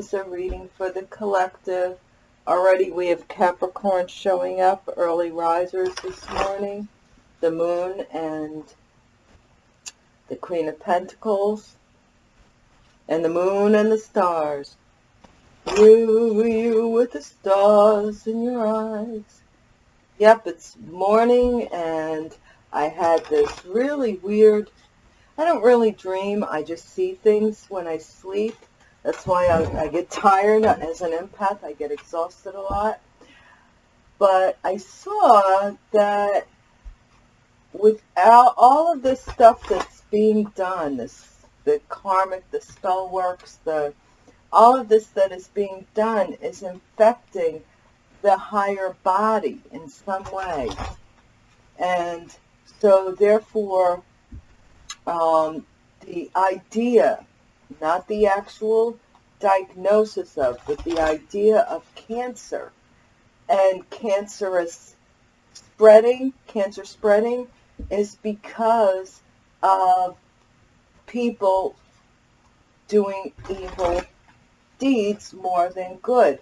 Is a reading for the collective. Already we have Capricorn showing up, early risers this morning, the moon and the Queen of Pentacles, and the moon and the stars. You, you with the stars in your eyes. Yep, it's morning and I had this really weird, I don't really dream, I just see things when I sleep. That's why I, I get tired as an empath, I get exhausted a lot. But I saw that with all of this stuff that's being done, this the karmic, the spell works, the all of this that is being done is infecting the higher body in some way. And so therefore, um, the idea, not the actual diagnosis of, but the idea of cancer and cancerous spreading, cancer spreading, is because of people doing evil deeds more than good.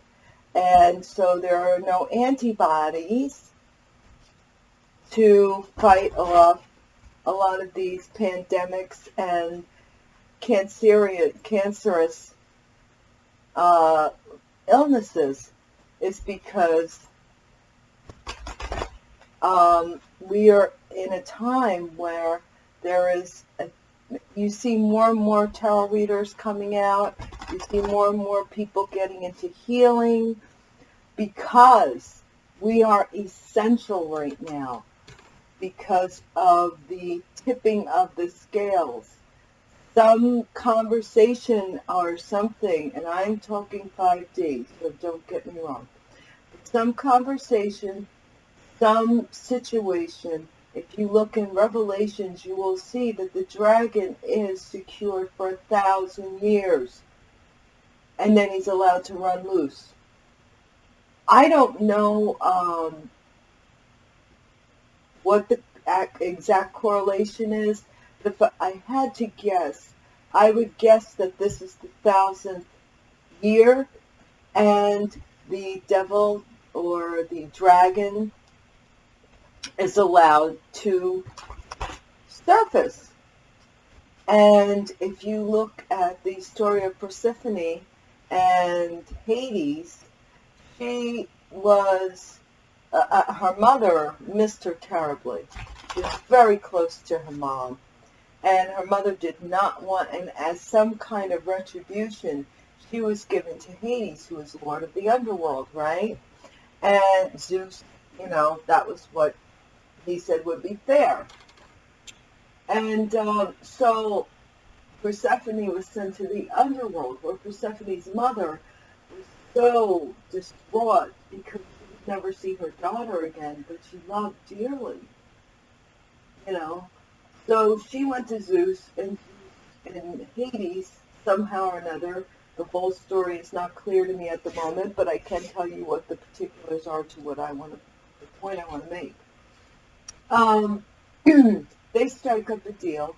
And so there are no antibodies to fight off a lot of these pandemics and cancerous uh, illnesses is because um, we are in a time where there is a, you see more and more tarot readers coming out. You see more and more people getting into healing because we are essential right now because of the tipping of the scales some conversation or something and I'm talking 5D so don't get me wrong some conversation some situation, if you look in Revelations, you will see that the dragon is secured for a thousand years. And then he's allowed to run loose. I don't know um, what the exact correlation is, if I had to guess, I would guess that this is the thousandth year and the devil or the dragon is allowed to surface. And if you look at the story of Persephone and Hades, she was, uh, uh, her mother missed her terribly. She was very close to her mom. And her mother did not want, and as some kind of retribution, she was given to Hades, who was Lord of the Underworld, right? And Zeus, you know, that was what he said would be fair. And um, so Persephone was sent to the underworld where Persephone's mother was so distraught because she would never see her daughter again, but she loved dearly. You know, so she went to Zeus and, and Hades somehow or another. The whole story is not clear to me at the moment, but I can tell you what the particulars are to what I want to, the point I want to make. Um, they strike up a deal,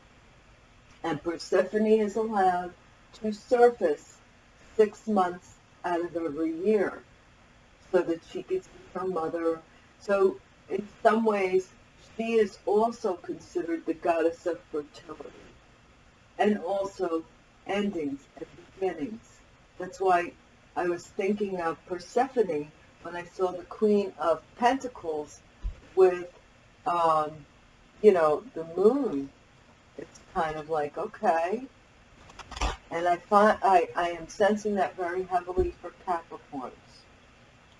and Persephone is allowed to surface six months out of every year so that she see her mother. So in some ways, she is also considered the goddess of fertility and also endings and beginnings. That's why I was thinking of Persephone when I saw the Queen of Pentacles with um, you know, the moon, it's kind of like, okay. And I find I, I am sensing that very heavily for Capricorns.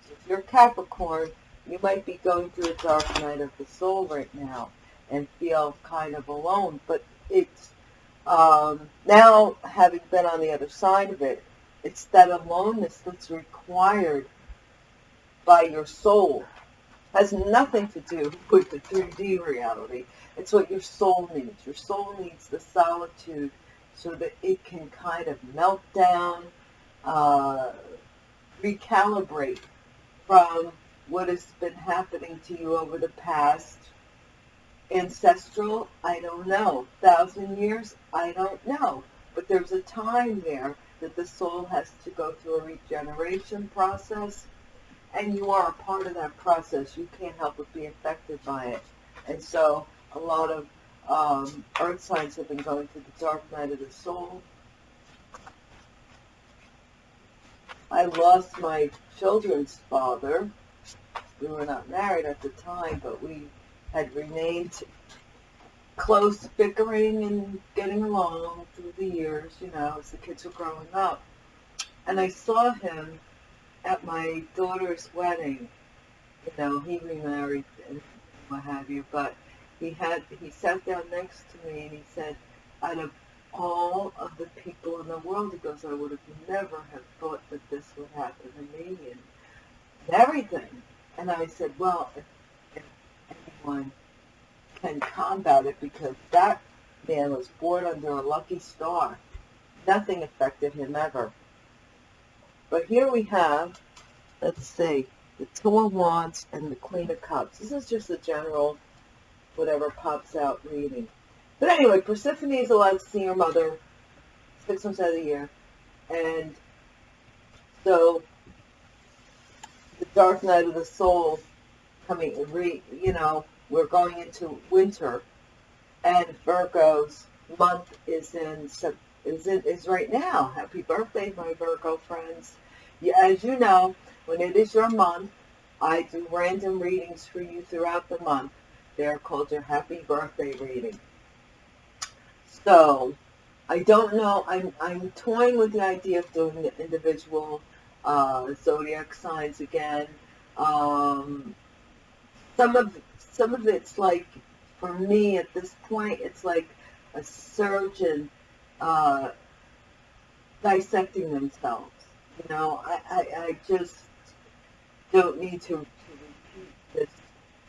So if you're Capricorn, you might be going through a dark night of the soul right now and feel kind of alone. But it's um, now, having been on the other side of it, it's that aloneness that's required by your soul has nothing to do with the 3D reality. It's what your soul needs. Your soul needs the solitude so that it can kind of melt down, uh, recalibrate from what has been happening to you over the past ancestral, I don't know. Thousand years, I don't know. But there's a time there that the soul has to go through a regeneration process, and you are a part of that process. You can't help but be affected by it. And so a lot of um, earth signs have been going through the dark night of the soul. I lost my children's father. We were not married at the time, but we had remained close, bickering and getting along through the years, you know, as the kids were growing up. And I saw him at my daughter's wedding. You know, he remarried and what have you, but he had he sat down next to me and he said, out of all of the people in the world, he goes, I would have never have thought that this would happen to me and everything. And I said, well, if, if anyone can combat it because that man was born under a lucky star. Nothing affected him ever. But here we have, let's see, the Two of Wands and the Queen of Cups. This is just a general, whatever pops out reading. But anyway, Persephone is allowed to see her mother six months out of the year. And so dark night of the soul coming, re, you know, we're going into winter, and Virgo's month is in is is right now. Happy birthday, my Virgo friends! Yeah, as you know, when it is your month, I do random readings for you throughout the month. They're called your happy birthday reading. So, I don't know. I'm I'm toying with the idea of doing the individual uh, zodiac signs again. Um, some of some of it's like, for me at this point, it's like a surgeon uh, dissecting themselves. You know, I, I, I just don't need to, to repeat this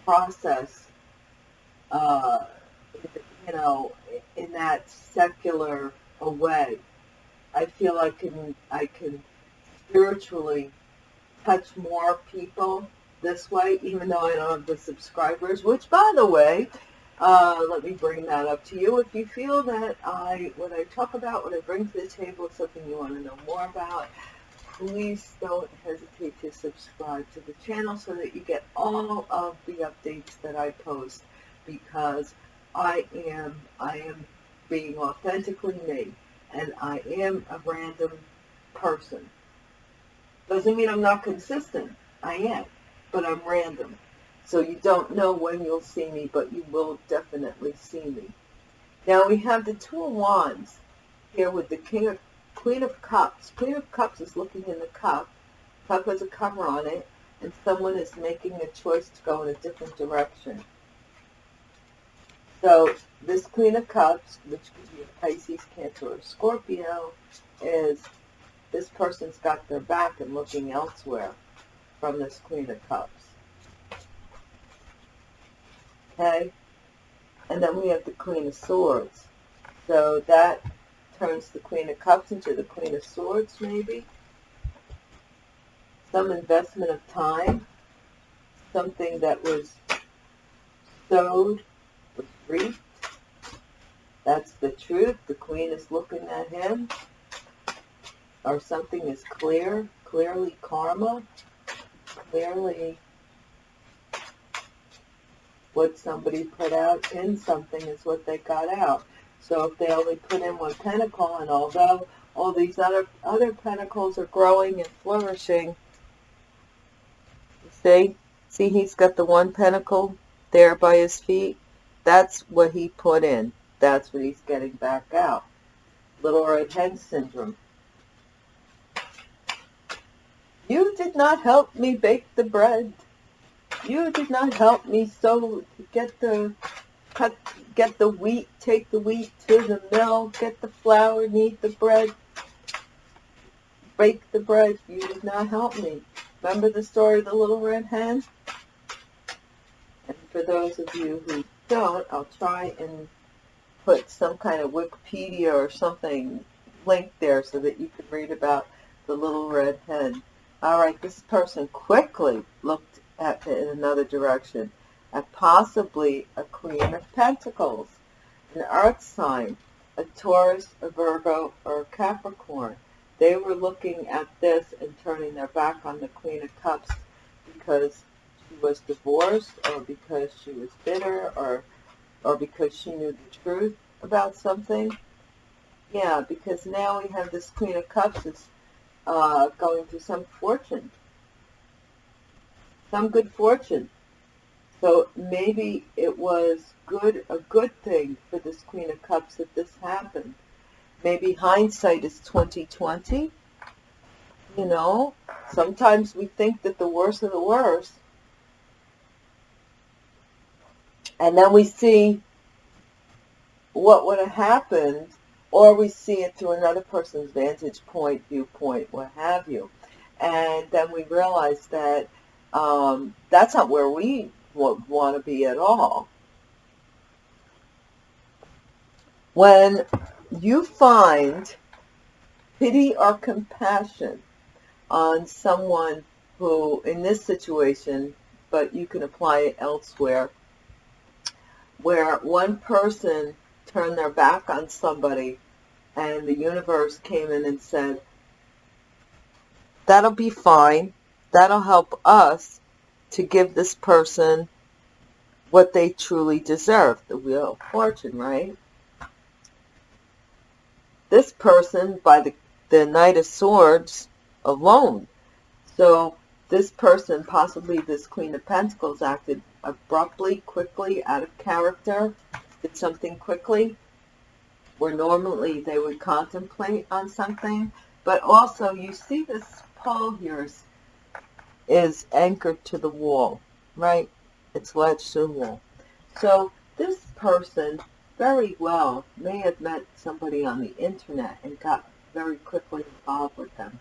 process, uh, you know, in that secular way. I feel I can, I can spiritually touch more people this way, even though I don't have the subscribers, which, by the way, uh, let me bring that up to you. If you feel that I, what I talk about, what I bring to the table is something you want to know more about, please don't hesitate to subscribe to the channel so that you get all of the updates that I post because I am, I am being authentically me and I am a random person. Doesn't mean I'm not consistent. I am but I'm random. So you don't know when you'll see me, but you will definitely see me. Now we have the Two of Wands here with the King of, Queen of Cups. Queen of Cups is looking in the cup. Cup has a cover on it, and someone is making a choice to go in a different direction. So this Queen of Cups, which could be a Pisces, Cancer, or Scorpio, is this person's got their back and looking elsewhere from this Queen of Cups. Okay? And then we have the Queen of Swords. So that turns the Queen of Cups into the Queen of Swords, maybe. Some investment of time. Something that was sowed was reaped. That's the truth. The Queen is looking at him. Or something is clear, clearly karma clearly what somebody put out in something is what they got out. So if they only put in one pentacle, and although all these other other pentacles are growing and flourishing, see, see he's got the one pentacle there by his feet. That's what he put in. That's what he's getting back out. Little red hen syndrome. You did not help me bake the bread. You did not help me sow, get the, cut, get the wheat, take the wheat to the mill, get the flour, knead the bread, bake the bread. You did not help me. Remember the story of the little red hen? And for those of you who don't, I'll try and put some kind of Wikipedia or something link there so that you can read about the little red hen. All right, this person quickly looked at in another direction at possibly a Queen of Pentacles, an earth sign, a Taurus, a Virgo, or a Capricorn. they were looking at this and turning their back on the Queen of Cups because she was divorced or because she was bitter or or because she knew the truth about something. Yeah, because now we have this Queen of Cups uh, going through some fortune, some good fortune. So maybe it was good, a good thing for this Queen of Cups that this happened. Maybe hindsight is 2020. You know, sometimes we think that the worst of the worst. And then we see what would have happened, or we see it through another person's vantage point, viewpoint, what have you. And then we realize that um, that's not where we want to be at all. When you find pity or compassion on someone who, in this situation, but you can apply it elsewhere, where one person turned their back on somebody and the universe came in and said, that'll be fine. That'll help us to give this person what they truly deserve, the Wheel of Fortune, right? this person by the, the Knight of Swords alone. So this person, possibly this Queen of Pentacles, acted abruptly, quickly, out of character, did something quickly, where normally they would contemplate on something. But also, you see this pole here is, is anchored to the wall, right? It's latched to the wall. So this person very well may have met somebody on the internet and got very quickly involved with them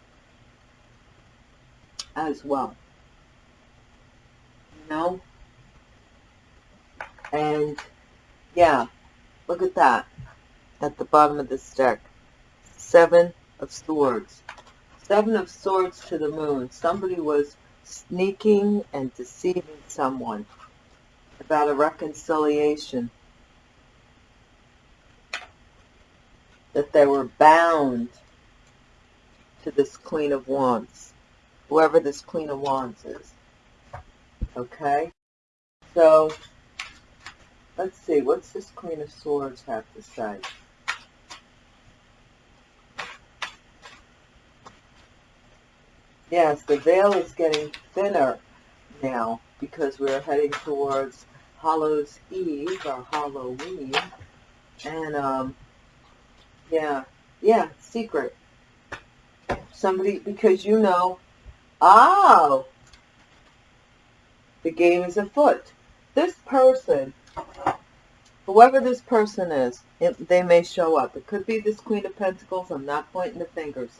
as well. You know? And yeah, look at that at the bottom of this deck. Seven of Swords. Seven of Swords to the moon. Somebody was sneaking and deceiving someone about a reconciliation that they were bound to this Queen of Wands, whoever this Queen of Wands is. Okay? So, let's see, what's this Queen of Swords have to say? Yes, the veil is getting thinner now because we're heading towards Hallows Eve or Halloween. And um, yeah. Yeah. Secret. Somebody, because you know, oh, the game is afoot. This person, whoever this person is, it, they may show up. It could be this Queen of Pentacles. I'm not pointing the fingers.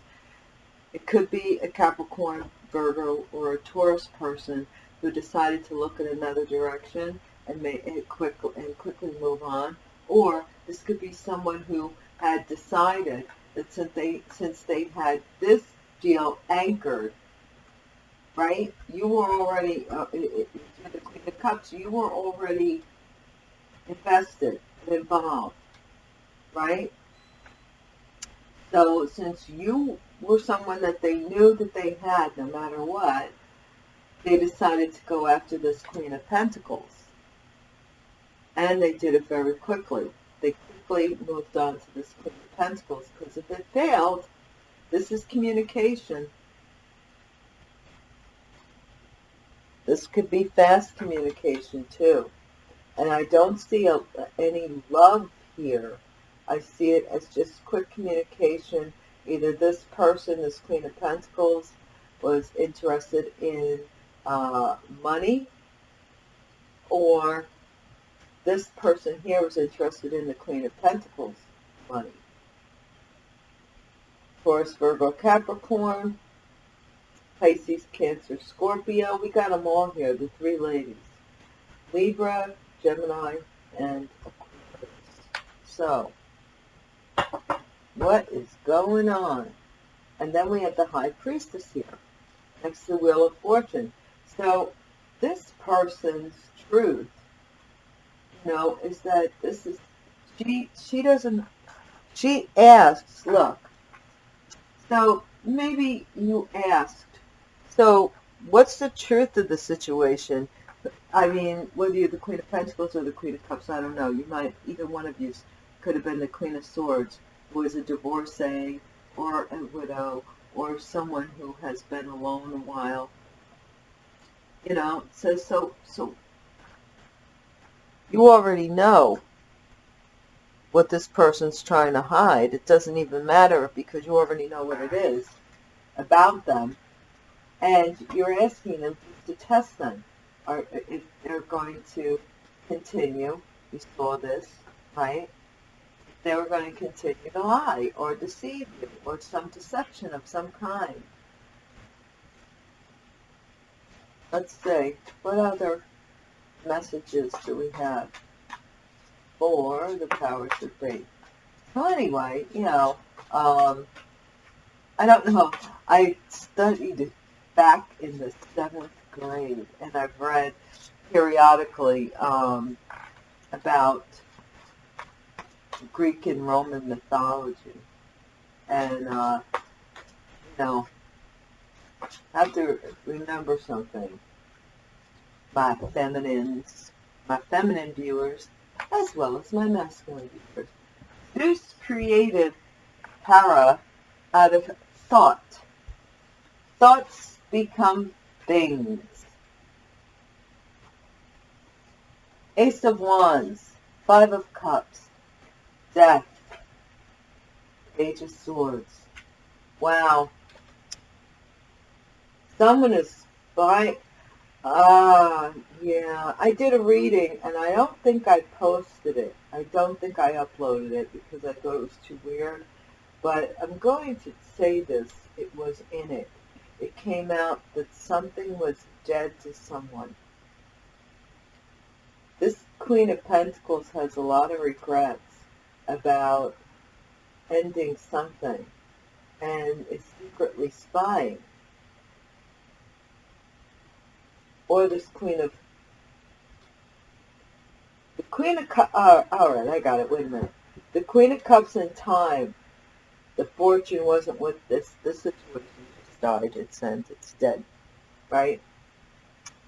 It could be a Capricorn, Virgo, or a Taurus person who decided to look in another direction and, may, and, quick, and quickly move on. Or this could be someone who had decided that since they since they had this deal anchored, right? You were already uh, it, the Queen of Cups. You were already invested, involved, right? So since you were someone that they knew that they had, no matter what, they decided to go after this Queen of Pentacles. And they did it very quickly. They quickly moved on to this Queen of Pentacles because if it failed, this is communication. This could be fast communication too. And I don't see a, any love here. I see it as just quick communication. Either this person, this Queen of Pentacles, was interested in uh, money or this person here was interested in the Queen of Pentacles money. Taurus, Virgo, Capricorn, Pisces, Cancer, Scorpio. We got them all here, the three ladies. Libra, Gemini, and Aquarius. So, what is going on? And then we have the High Priestess here, next to the Wheel of Fortune. So, this person's truth you know is that this is, she, she doesn't, she asks, look, So maybe you asked, so what's the truth of the situation? I mean, whether you're the Queen of Pentacles or the Queen of Cups, I don't know. You might, either one of you could have been the Queen of Swords, who is a divorcee or a widow or someone who has been alone a while. You know, so, so, so you already know what this person's trying to hide. It doesn't even matter because you already know what it is about them. And you're asking them to test them. If they're going to continue, you saw this, right? They were going to continue to lie or deceive you or some deception of some kind. Let's see, what other messages do we have for the powers that be? So anyway, you know, um, I don't know. I studied back in the seventh grade, and I've read periodically um, about Greek and Roman mythology, and uh, you know, I have to remember something. My feminines, my feminine viewers, as well as my masculine viewers. Zeus created para out of thought. Thoughts become things. Ace of Wands, Five of Cups, Death, Page of Swords. Wow. Someone is by, ah, uh, yeah. I did a reading and I don't think I posted it. I don't think I uploaded it because I thought it was too weird. But I'm going to say this. It was in it. It came out that something was dead to someone. This Queen of Pentacles has a lot of regrets about ending something and is secretly spying. Or this Queen of the Queen of uh, all right, I got it, wait a minute. The Queen of Cups in time, the fortune wasn't with this, this situation died, it's sent, it's dead, right?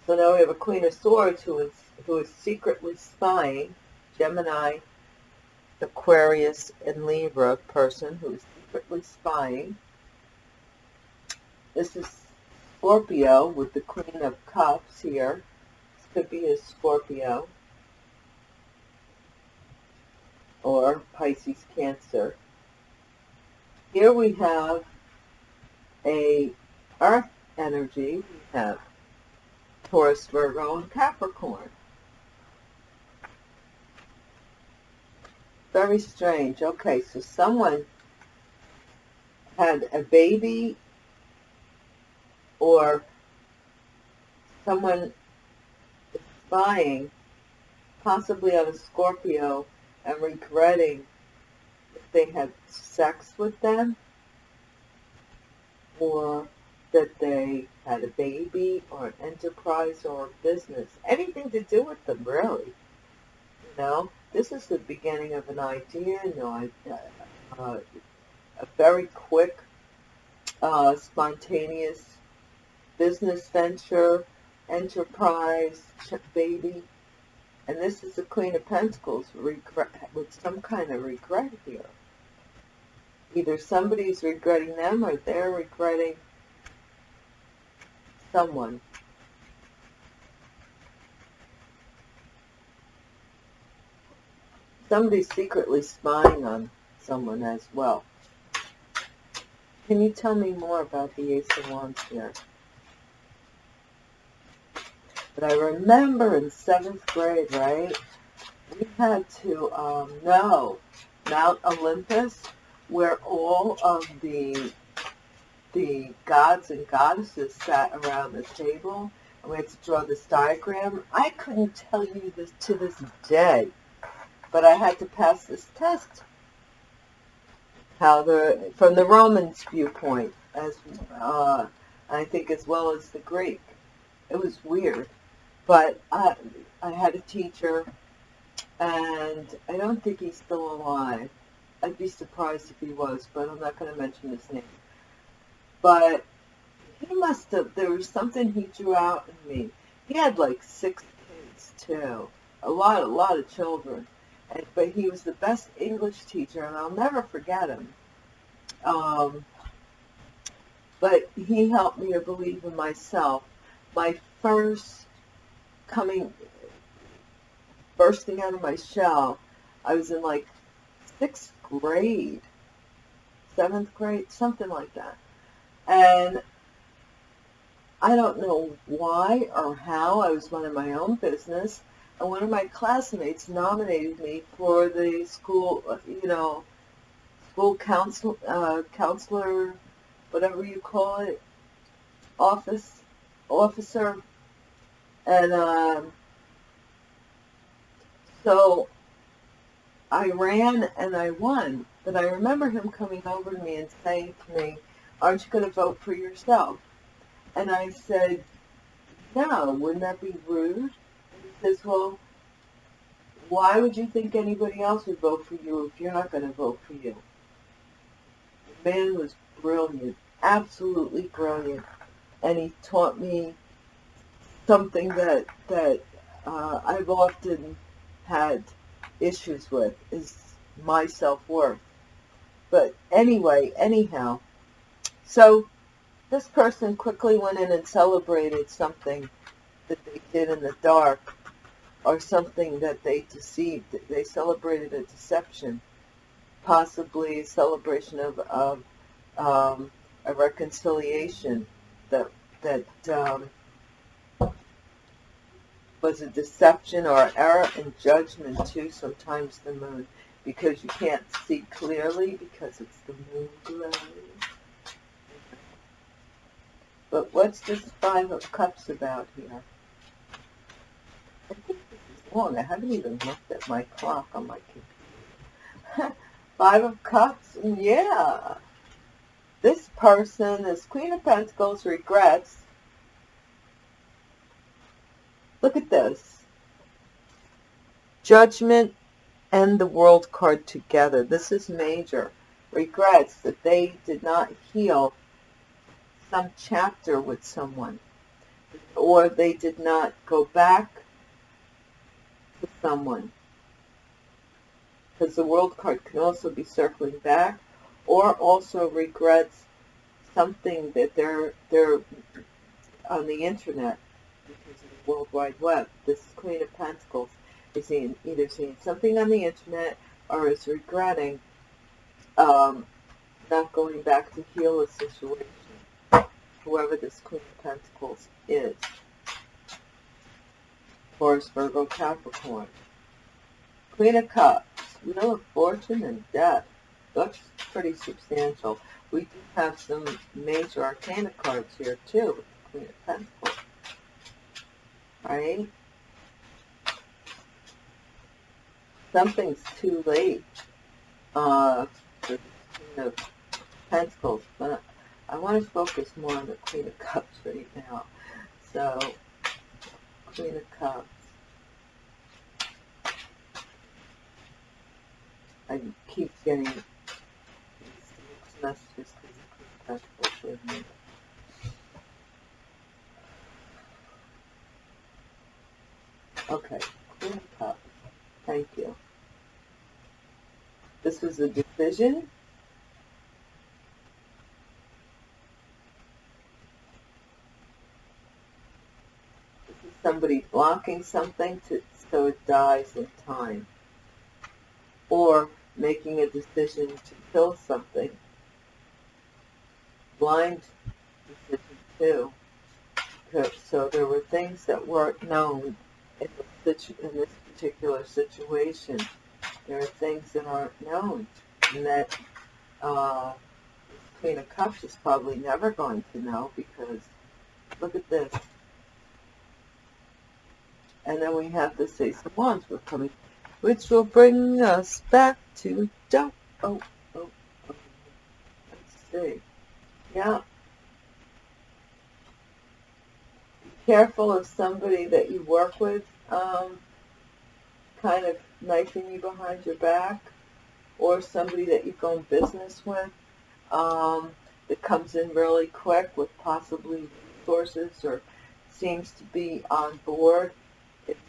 So now we have a Queen of Swords who is, who is secretly spying, Gemini, Aquarius, and Libra person who is secretly spying. This is Scorpio with the Queen of Cups here. This could be a Scorpio or Pisces Cancer. Here we have a Earth energy. We have Taurus, Virgo, and Capricorn. Very strange. Okay, so someone had a baby or someone spying, possibly on a Scorpio, and regretting if they had sex with them or that they had a baby or an enterprise or a business. Anything to do with them, really. You know, this is the beginning of an idea, you know, uh, a very quick, uh, spontaneous business venture, enterprise, baby. And this is the Queen of Pentacles with some kind of regret here. Either somebody's regretting them or they're regretting someone. Somebody's secretly spying on someone as well. Can you tell me more about the Ace of Wands here? But I remember in seventh grade, right, we had to um, know Mount Olympus, where all of the the gods and goddesses sat around the table and we had to draw this diagram. I couldn't tell you this to this day, but I had to pass this test. How the from the Romans viewpoint, as uh, I think as well as the Greek, it was weird, but I I had a teacher, and I don't think he's still alive. I'd be surprised if he was, but I'm not going to mention his name. but he must have, there was something he drew out in me. He had like six kids too, a lot, a lot of children. And, but he was the best English teacher, and I'll never forget him. Um, but he helped me to believe in myself. My first coming, bursting out of my shell, I was in like sixth grade, seventh grade, something like that. And I don't know why or how, I was running my own business, and one of my classmates nominated me for the school, you know, school council, uh, counselor whatever you call it, office, officer. And um, so I ran and I won. But I remember him coming over to me and saying to me, aren't you going to vote for yourself? And I said, no, wouldn't that be rude? And he says, well, why would you think anybody else would vote for you if you're not going to vote for you? The man was brilliant absolutely brilliant, and he taught me something that that uh, I've often had issues with is my self-worth. But anyway, anyhow, so this person quickly went in and celebrated something that they did in the dark or something that they deceived. They celebrated a deception, possibly a celebration of, of um, a reconciliation that that um, was a deception or error in judgment too. Sometimes the moon, because you can't see clearly because it's the moon glow. But what's this Five of Cups about here? I think this is long. I haven't even looked at my clock on my computer. Five of Cups, yeah. This person, this Queen of Pentacles, regrets. Look at this. Judgment and the World card together. This is major. Regrets that they did not heal some chapter with someone. Or they did not go back to someone. Because the World card can also be circling back or also regrets something that they're they're on the internet because of World Wide Web. This Queen of Pentacles is either seeing something on the internet or is regretting um, not going back to heal a situation, whoever this Queen of Pentacles is. Taurus, Virgo, Capricorn. Queen of Cups, Wheel of Fortune, and Death looks pretty substantial. We do have some major arcana cards here too, Queen of Pentacles. Right? Something's too late uh, the Queen of Pentacles, but I want to focus more on the Queen of Cups right now. So, Queen of Cups. I keep getting messages with me. Okay, Queen of Cups. Thank you. This was This is somebody blocking something to, so it dies in time. Or making a decision to kill something blind decision too. So there were things that weren't known in, in this particular situation. There are things that aren't known, and that uh, Queen of Cups is probably never going to know because look at this. And then we have the Ace of Wands which will bring us back to. Oh, oh, oh. Let's see. Yeah. Be careful of somebody that you work with um, kind of knifing you behind your back or somebody that you go in business with. Um, that comes in really quick with possibly sources or seems to be on board. It's,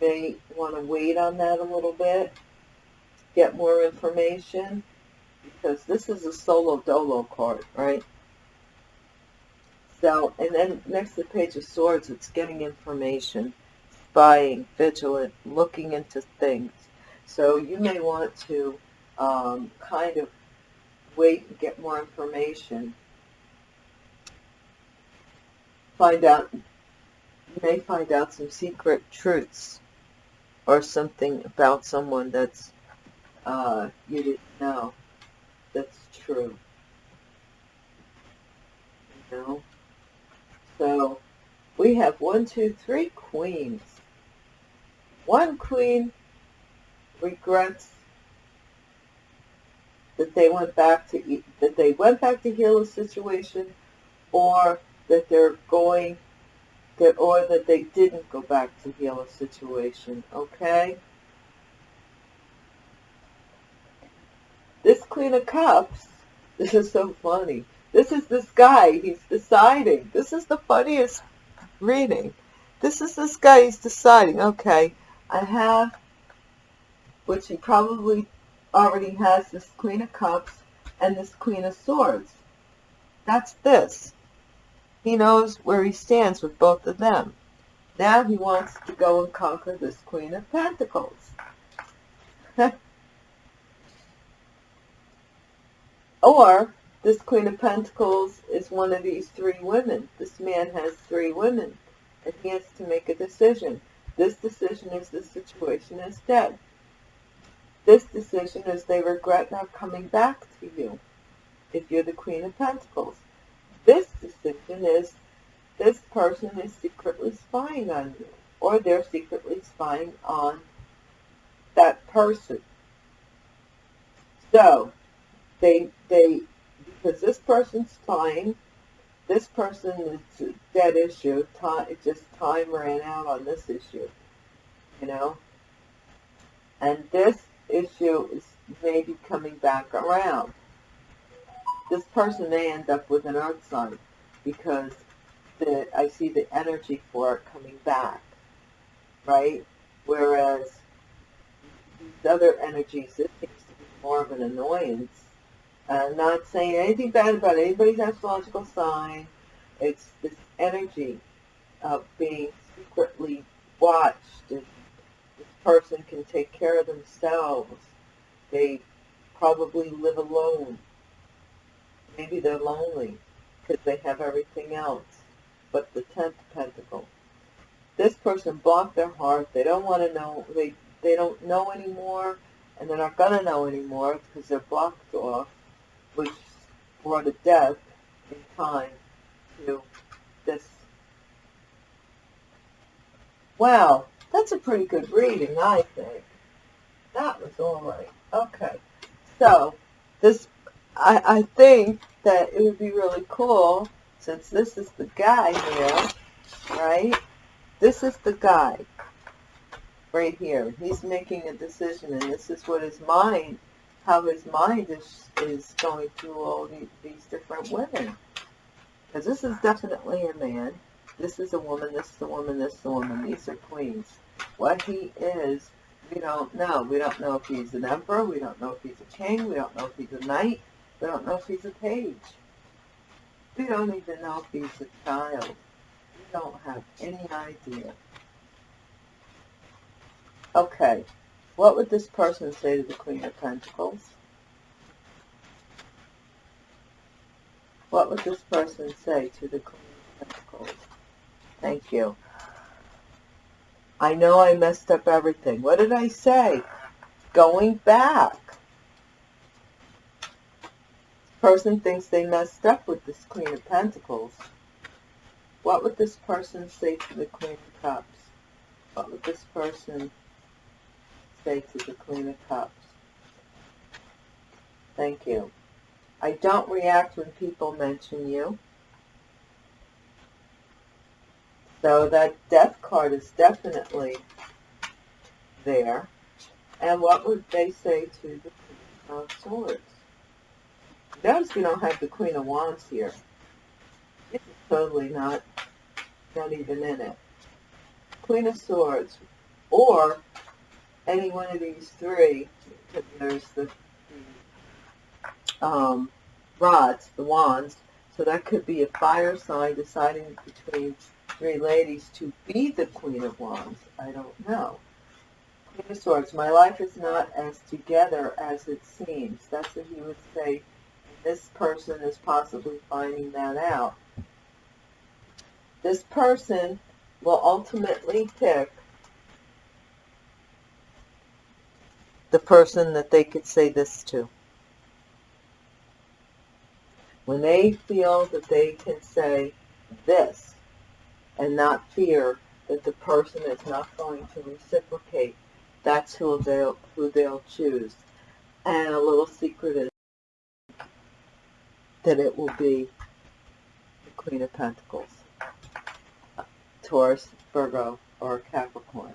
may want to wait on that a little bit, get more information, because this is a solo dolo card, right? So, and then next to the Page of Swords, it's getting information, spying, vigilant, looking into things. So you may want to um, kind of wait and get more information. Find out, you may find out some secret truths or something about someone that's uh, you didn't know that's true. You know? So we have one, two, three queens. One queen regrets that they went back to that they went back to heal a situation, or that they're going that or that they didn't go back to heal a situation. Okay. This Queen of Cups, this is so funny. This is this guy. He's deciding. This is the funniest reading. This is this guy. He's deciding. Okay, I have, which he probably already has, this Queen of Cups and this Queen of Swords. That's this. He knows where he stands with both of them. Now he wants to go and conquer this Queen of Pentacles. or this Queen of Pentacles is one of these three women. This man has three women, and he has to make a decision. This decision is the situation is dead. This decision is they regret not coming back to you if you're the Queen of Pentacles. This decision is this person is secretly spying on you, or they're secretly spying on that person. So, they, they because this person's spying, This person is dead issue. Time, just time ran out on this issue, you know. And this issue is maybe coming back around. This person may end up with an earth sign because the, I see the energy for it coming back, right? Whereas these other energies, this seems to be more of an annoyance I'm not saying anything bad about anybody's astrological sign. It's this energy of being secretly watched. And person can take care of themselves. They probably live alone. Maybe they're lonely because they have everything else but the Tenth Pentacle. This person blocked their heart. They don't want to know. They, they don't know anymore and they're not going to know anymore because they're blocked off which brought a death in time to this. Wow, that's a pretty good reading, I think. That was all right. Okay, so this, I, I think that it would be really cool, since this is the guy here, right? This is the guy right here. He's making a decision, and this is what his mind how his mind is is going through all these, these different women. Because this is definitely a man. This is a woman. This is a woman. This is a woman. These are queens. What he is, we don't know. We don't know if he's an emperor. We don't know if he's a king. We don't know if he's a knight. We don't know if he's a page. We don't even know if he's a child. We don't have any idea. Okay. What would this person say to the Queen of Pentacles? What would this person say to the Queen of Pentacles? Thank you. I know I messed up everything. What did I say? Going back. Person thinks they messed up with this Queen of Pentacles. What would this person say to the Queen of Cups? What would this person say to the Queen of Cups. Thank you. I don't react when people mention you. So that death card is definitely there. And what would they say to the Queen of Swords? Notice we don't have the Queen of Wands here. This is totally not, not even in it. Queen of Swords, or any one of these three, there's the, um, rods, the wands, so that could be a fire sign deciding between three ladies to be the Queen of Wands. I don't know. Queen of Swords, my life is not as together as it seems. That's what he would say. This person is possibly finding that out. This person will ultimately pick the person that they could say this to. When they feel that they can say this and not fear that the person is not going to reciprocate, that's who they'll, who they'll choose. And a little secret is that it will be the Queen of Pentacles, Taurus, Virgo, or Capricorn.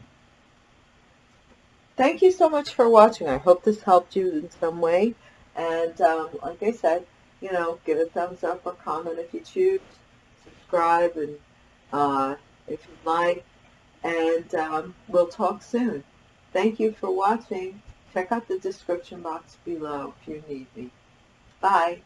Thank you so much for watching. I hope this helped you in some way. And um, like I said, you know, give a thumbs up or comment if you choose. Subscribe and uh, if you'd like. And um, we'll talk soon. Thank you for watching. Check out the description box below if you need me. Bye.